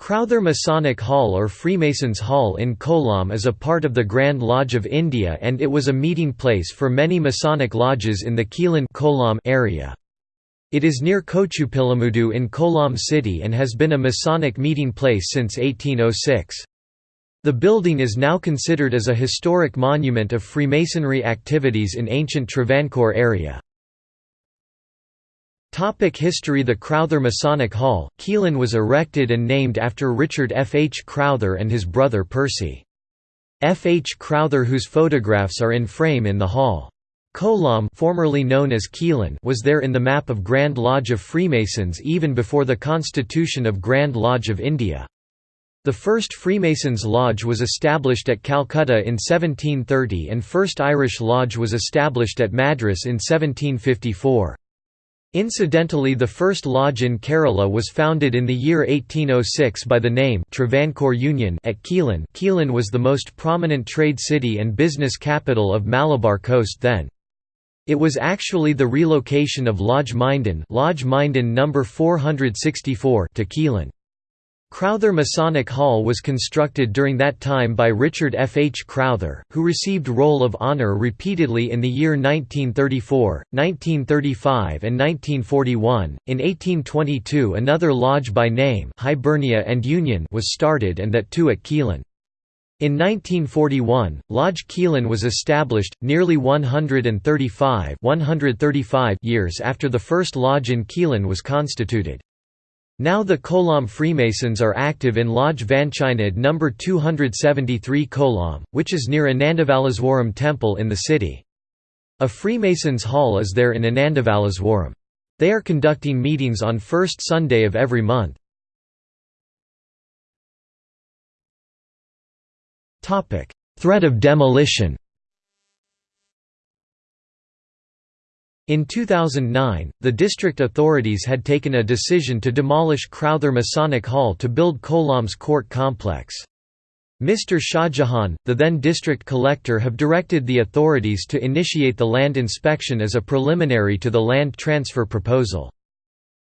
Crowther Masonic Hall or Freemasons Hall in Kollam is a part of the Grand Lodge of India and it was a meeting place for many Masonic lodges in the Quilon Kollam area. It is near Kochupillamoodu in Kollam city and has been a Masonic meeting place since 1806. The building is now considered as a historic monument of Freemasonry activities in ancient Travancore area. Topic history The Crowther Masonic Hall, Quilon was erected and named after Richard F. H. Crowther and his brother Percy. F. H. Crowther whose photographs are in frame in the hall. Kollam formerly known as Quilon was there in the map of Grand Lodge of Freemasons even before the constitution of Grand Lodge of India. The first Freemasons' lodge was established at Calcutta in 1730 and first Irish lodge was established at Madras in 1754. Incidentally the first lodge in Kerala was founded in the year 1806 by the name Travancore Union at Quilon Quilon was the most prominent trade city and business capital of Malabar coast then. It was actually the relocation of Lodge Minden Lodge Minden number 464 to Quilon. Crowther Masonic Hall was constructed during that time by Richard F. H. Crowther, who received Roll of Honor repeatedly in the year 1934, 1935 and 1941. In 1822 another lodge by name Hibernia and Union was started and that too at Quilon. In 1941, Lodge Quilon was established, nearly 135, 135 years after the first lodge in Quilon was constituted. Now the Kollam Freemasons are active in Lodge Vanchinad No. 273 Kollam, which is near Anandavaleswaram temple in the city. A Freemasons' hall is there in Anandavaleswaram. They are conducting meetings on first Sunday of every month. Threat of demolition In 2009, the district authorities had taken a decision to demolish Crowther Masonic Hall to build Kollam's court complex. Mr. Shahjahan, the then district collector have directed the authorities to initiate the land inspection as a preliminary to the land transfer proposal.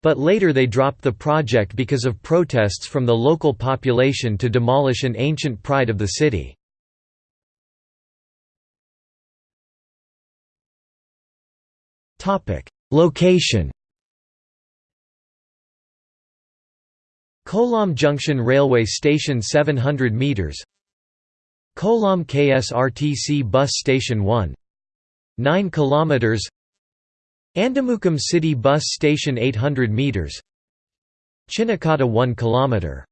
But later they dropped the project because of protests from the local population to demolish an ancient pride of the city. Location Kollam Junction Railway Station 700 metres Kollam KSRTC Bus Station 1 9 km Andamukkam City Bus Station 800 metres Chinnakada 1 km